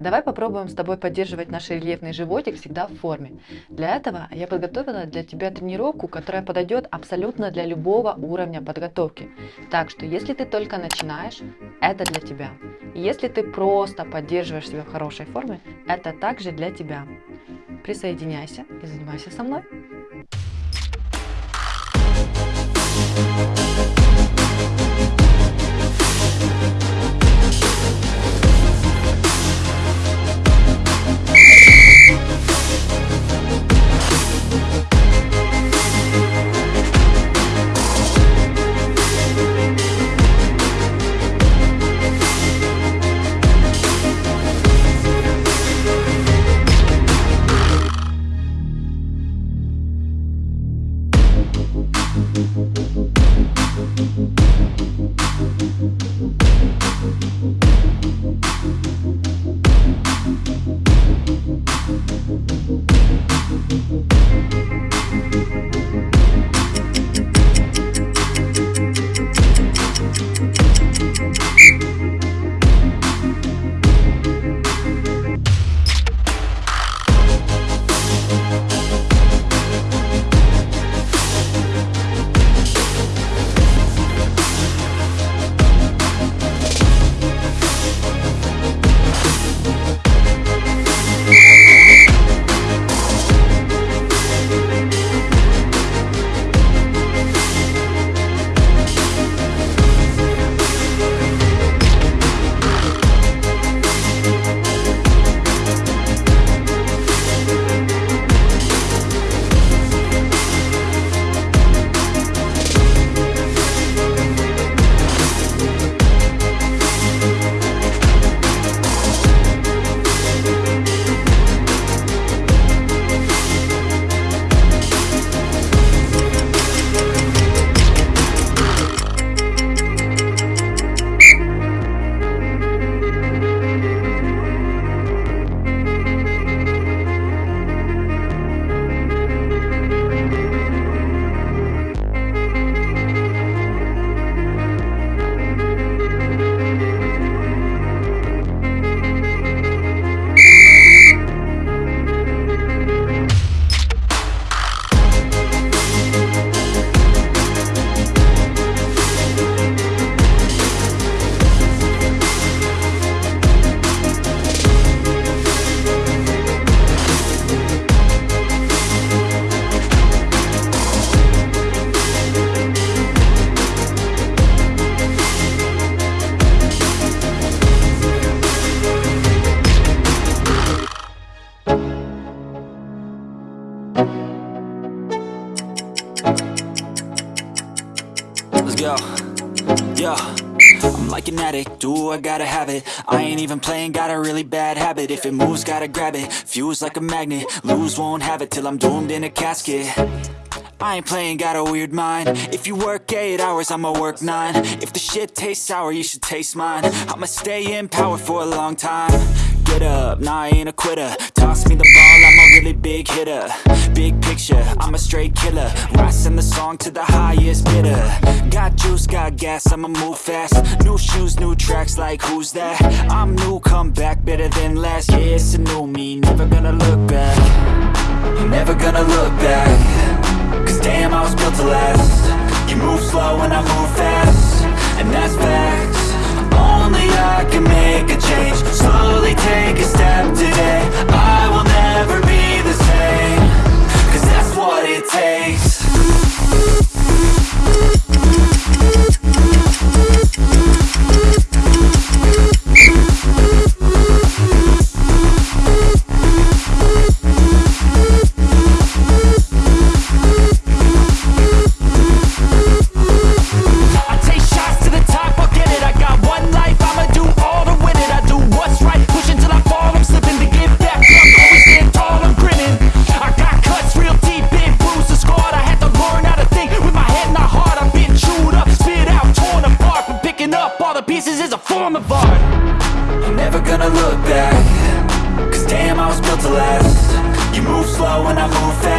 Давай попробуем с тобой поддерживать наш рельефный животик всегда в форме. Для этого я подготовила для тебя тренировку, которая подойдет абсолютно для любого уровня подготовки. Так что если ты только начинаешь, это для тебя. Если ты просто поддерживаешь себя в хорошей форме, это также для тебя. Присоединяйся и занимайся со мной. Like an addict, do I gotta have it? I ain't even playing, got a really bad habit. If it moves, gotta grab it, fuse like a magnet. Lose, won't have it till I'm doomed in a casket. I ain't playing, got a weird mind. If you work 8 hours, I'ma work 9 If the shit tastes sour, you should taste mine. I'ma stay in power for a long time. Get up, nah I ain't a quitter. Toss me the ball, I'm a really big hitter. Big picture, I'm a straight killer. Rising the song to the highest bidder Got gas, I'ma move fast. New shoes, new tracks, like who's that? I'm new, come back, better than last. Yeah, it's a new me, never gonna look back. Never gonna look back. Cause damn, I was built to last. You move slow and I move fast And that's facts. Only I can make a change is a form of art. I'm never gonna look back. Cause damn, I was built to last. You move slow and I move fast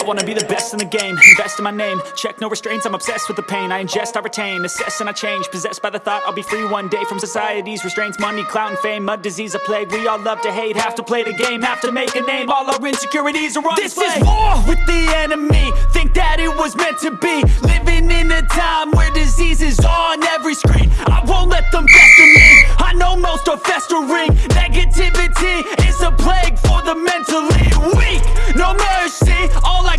I wanna be the best in the game, invest in my name. Check no restraints, I'm obsessed with the pain. I ingest, I retain, assess and I change. Possessed by the thought I'll be free one day From society's restraints, money, clout and fame A disease, a plague, we all love to hate Have to play the game, have to make a name. All our insecurities are on This display. is war with the enemy. Think that it was meant to be. Living in a time where disease is on every screen. I won't let them pester me. I know most are festering. Negativity is a plague for the mentally weak. No mercy, all I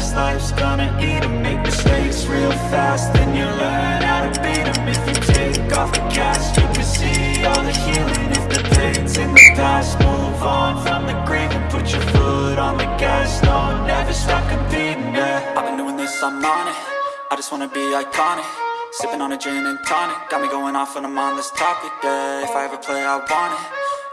this life's gonna eat 'em Make mistakes real fast, then you learn how to beat 'em. If you take off the cast, you can see all the healing. If the pain's in the past, move on from the grave And put your foot on the gas, no, never stop competing, yeah. I've been doing this, I'm on it. I just wanna be iconic. Sipping on a gin and tonic. Got me going off when I'm on this topic, yeah. If I ever play, I want it.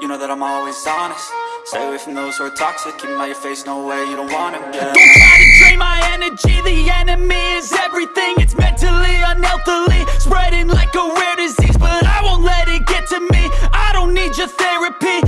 You know that I'm always honest Stay away from those who are toxic. Keep 'em out your face, no way, you don't 'em, yeah. Don't try to drain my energy. The enemy is everything. It's mentally, unhealthily Spreading like a rare disease. But I won't let it get to me. I don't need your therapy